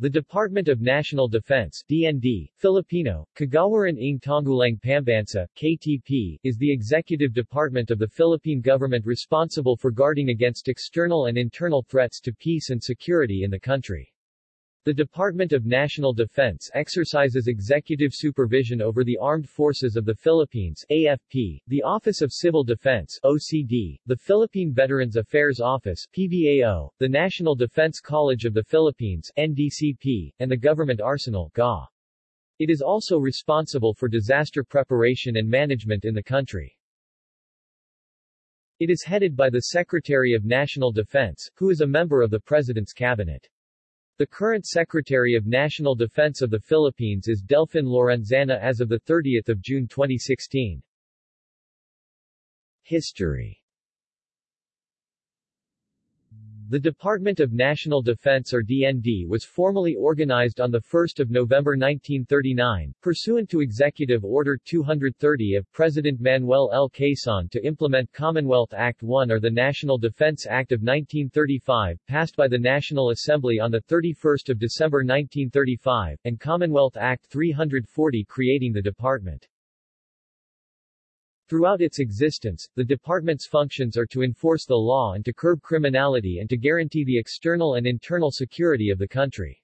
The Department of National Defense DND, Filipino, Kagawaran ng Tanggulang Pambansa, KTP, is the executive department of the Philippine government responsible for guarding against external and internal threats to peace and security in the country. The Department of National Defense exercises executive supervision over the Armed Forces of the Philippines AFP, the Office of Civil Defense OCD, the Philippine Veterans Affairs Office PVAO, the National Defense College of the Philippines NDCP, and the Government Arsenal GA. It is also responsible for disaster preparation and management in the country. It is headed by the Secretary of National Defense, who is a member of the President's Cabinet. The current Secretary of National Defense of the Philippines is Delfin Lorenzana as of 30 June 2016. History the Department of National Defense or DND was formally organized on 1 November 1939, pursuant to Executive Order 230 of President Manuel L. Quezon to implement Commonwealth Act 1 or the National Defense Act of 1935, passed by the National Assembly on 31 December 1935, and Commonwealth Act 340 creating the department. Throughout its existence, the department's functions are to enforce the law and to curb criminality and to guarantee the external and internal security of the country.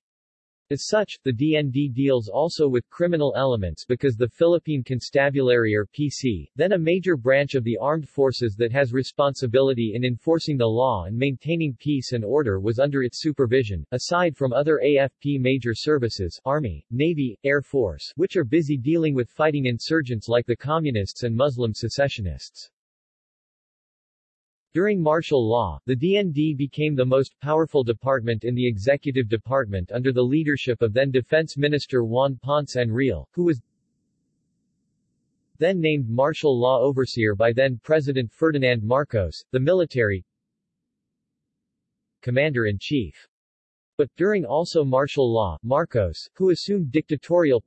As such, the DND deals also with criminal elements because the Philippine Constabulary or PC, then a major branch of the armed forces that has responsibility in enforcing the law and maintaining peace and order was under its supervision, aside from other AFP major services Army, Navy, Air Force, which are busy dealing with fighting insurgents like the Communists and Muslim secessionists. During martial law, the DND became the most powerful department in the executive department under the leadership of then Defense Minister Juan Ponce Enrile, who was then named martial law overseer by then President Ferdinand Marcos, the military commander-in-chief. But, during also martial law, Marcos, who assumed dictatorial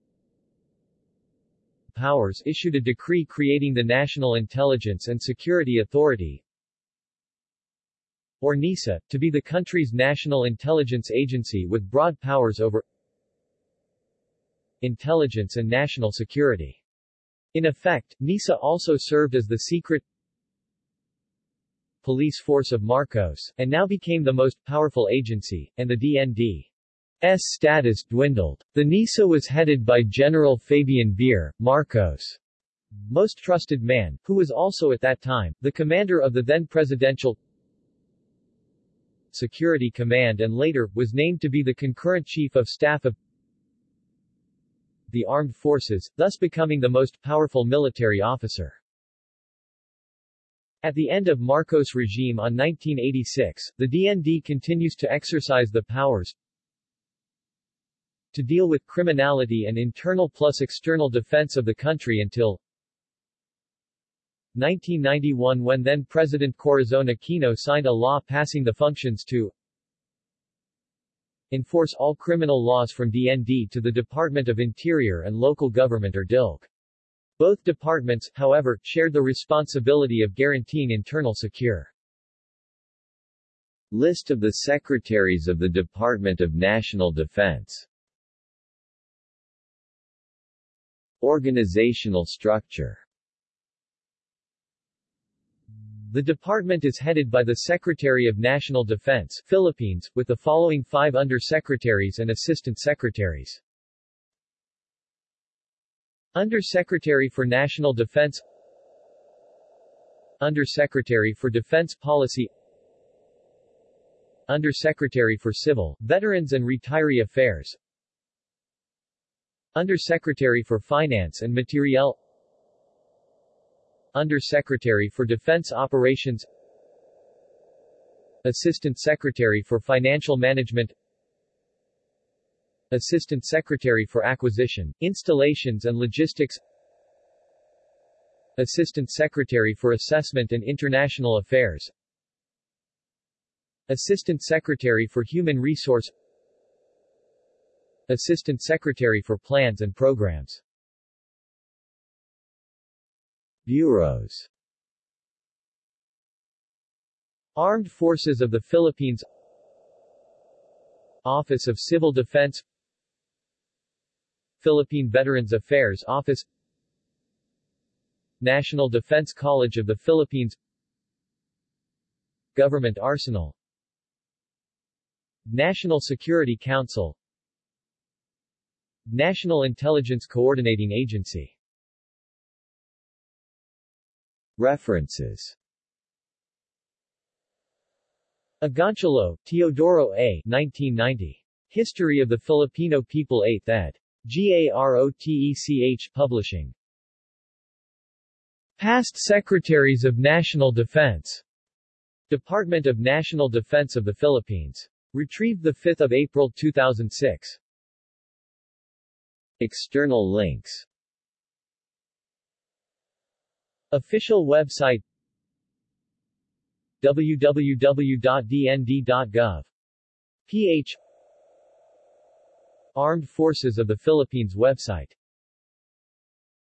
powers issued a decree creating the National Intelligence and Security Authority, or NISA, to be the country's national intelligence agency with broad powers over intelligence and national security. In effect, NISA also served as the secret police force of Marcos, and now became the most powerful agency, and the DND's status dwindled. The NISA was headed by General Fabian Ver, Marcos' most trusted man, who was also at that time, the commander of the then presidential Security Command and later, was named to be the concurrent Chief of Staff of the Armed Forces, thus becoming the most powerful military officer. At the end of Marcos' regime on 1986, the DND continues to exercise the powers to deal with criminality and internal plus external defense of the country until 1991 when then-President Corazon Aquino signed a law passing the functions to enforce all criminal laws from DND to the Department of Interior and Local Government or DILG. Both departments, however, shared the responsibility of guaranteeing internal secure. List of the Secretaries of the Department of National Defense Organizational structure the department is headed by the Secretary of National Defense Philippines, with the following five under-secretaries and assistant secretaries. Under-Secretary for National Defense Under-Secretary for Defense Policy Under-Secretary for Civil, Veterans and Retiree Affairs Under-Secretary for Finance and Materiel under-Secretary for Defense Operations. Assistant Secretary for Financial Management. Assistant Secretary for Acquisition, Installations and Logistics. Assistant Secretary for Assessment and International Affairs. Assistant Secretary for Human Resource. Assistant Secretary for Plans and Programs Bureaus. Armed Forces of the Philippines. Office of Civil Defense. Philippine Veterans Affairs Office. National Defense College of the Philippines. Government Arsenal. National Security Council. National Intelligence Coordinating Agency References Agoncillo, Teodoro A. 1990. History of the Filipino People 8th ed. GAROTECH Publishing. Past Secretaries of National Defense. Department of National Defense of the Philippines. Retrieved 5 April 2006. External links Official website www.dnd.gov. ph Armed Forces of the Philippines website